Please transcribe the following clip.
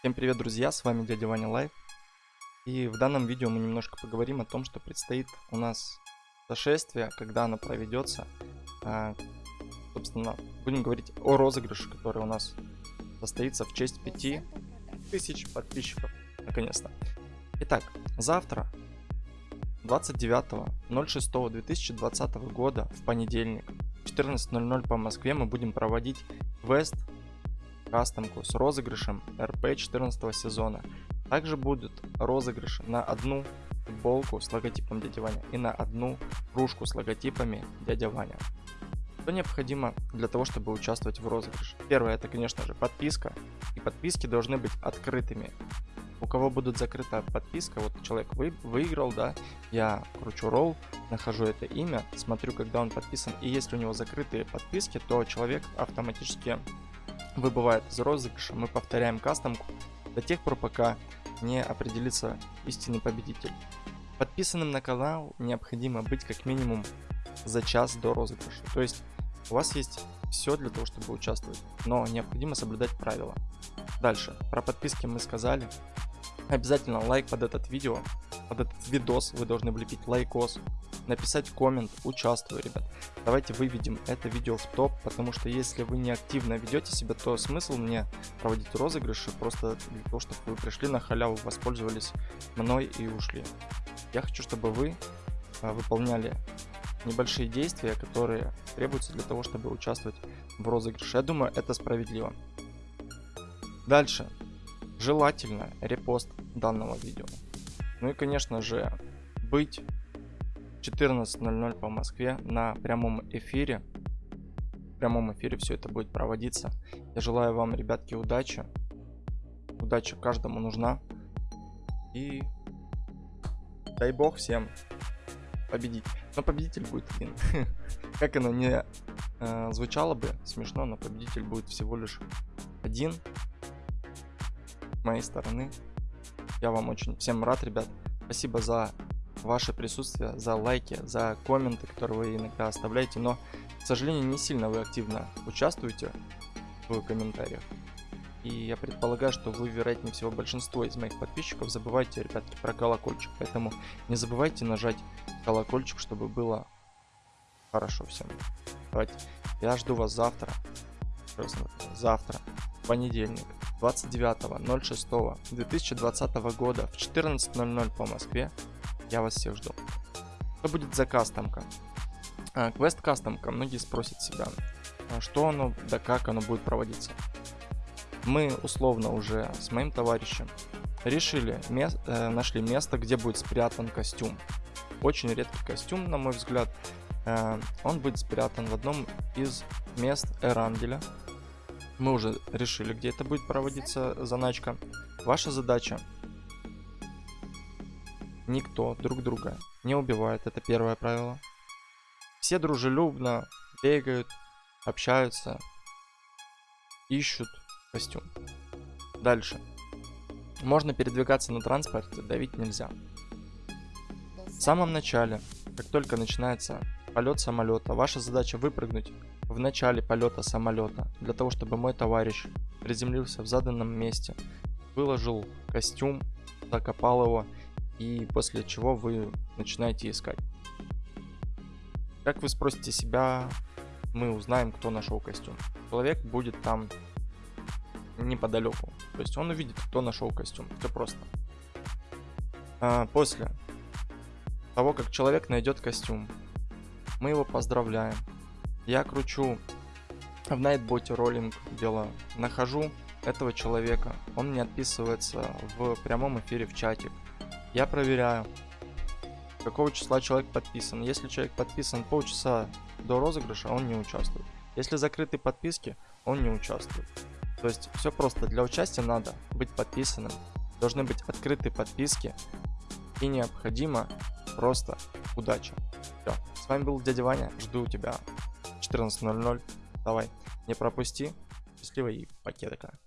Всем привет, друзья, с вами дядя Ваня Лайв. И в данном видео мы немножко поговорим о том, что предстоит у нас зашествие, когда оно проведется. А, собственно, будем говорить о розыгрыше, который у нас состоится в честь 5000 подписчиков, наконец-то. Итак, завтра, 29.06.2020 года, в понедельник, 14.00 по Москве, мы будем проводить квест кастомку с розыгрышем РП 14 сезона. Также будут розыгрыши на одну футболку с логотипом дядя Ваня и на одну кружку с логотипами дядя Ваня. Что необходимо для того, чтобы участвовать в розыгрыше? Первое, это, конечно же, подписка. И подписки должны быть открытыми. У кого будет закрыта подписка, вот человек вы, выиграл, да, я кручу ролл, нахожу это имя, смотрю, когда он подписан, и если у него закрытые подписки, то человек автоматически выбывает из розыгрыша, мы повторяем кастомку до тех пор, пока не определится истинный победитель. Подписанным на канал необходимо быть как минимум за час до розыгрыша. То есть у вас есть все для того, чтобы участвовать, но необходимо соблюдать правила. Дальше, про подписки мы сказали. Обязательно лайк под этот видео, под этот видос вы должны влепить лайкос, написать коммент, участвую, ребят. Давайте выведем это видео в топ, потому что если вы не активно ведете себя, то смысл мне проводить розыгрыши просто для того, чтобы вы пришли на халяву, воспользовались мной и ушли. Я хочу, чтобы вы а, выполняли небольшие действия, которые требуются для того, чтобы участвовать в розыгрыше. Я думаю, это справедливо. Дальше. Желательно репост данного видео. Ну и, конечно же, быть 14.00 по Москве на прямом эфире. В прямом эфире все это будет проводиться. Я желаю вам, ребятки, удачи. Удача каждому нужна. И дай бог всем победить. Но победитель будет один. как оно не э, звучало бы смешно, но победитель будет всего лишь один. С моей стороны. Я вам очень всем рад, ребят. Спасибо за ваше присутствие, за лайки, за комменты, которые вы иногда оставляете, но, к сожалению, не сильно вы активно участвуете в комментариях. И я предполагаю, что вы, вероятнее всего, большинство из моих подписчиков забывайте, ребятки, про колокольчик. Поэтому не забывайте нажать колокольчик, чтобы было хорошо всем. Давайте, я жду вас завтра. Завтра, понедельник, 29.06.2020 года в 14.00 по Москве я вас всех жду. Что будет за кастомка? А, квест кастомка. Многие спросят себя, а что оно, да как оно будет проводиться. Мы условно уже с моим товарищем решили, мест, э, нашли место, где будет спрятан костюм. Очень редкий костюм, на мой взгляд. Э, он будет спрятан в одном из мест Эранделя. Мы уже решили, где это будет проводиться заначка. Ваша задача Никто друг друга не убивает, это первое правило. Все дружелюбно бегают, общаются, ищут костюм. Дальше. Можно передвигаться на транспорте, давить нельзя. В самом начале, как только начинается полет самолета, ваша задача выпрыгнуть в начале полета самолета, для того, чтобы мой товарищ приземлился в заданном месте, выложил костюм, закопал его и после чего вы начинаете искать. Как вы спросите себя, мы узнаем, кто нашел костюм. Человек будет там неподалеку. То есть он увидит, кто нашел костюм. Все просто. А, после того, как человек найдет костюм, мы его поздравляем. Я кручу в Nightbot роллинг дело. Нахожу этого человека. Он мне отписывается в прямом эфире в чатик. Я проверяю, какого числа человек подписан. Если человек подписан полчаса до розыгрыша, он не участвует. Если закрыты подписки, он не участвует. То есть все просто. Для участия надо быть подписанным. Должны быть открыты подписки. И необходимо просто удача. Все. С вами был дядя Ваня. Жду тебя 14.00. Давай, не пропусти. Счастливо и покедока.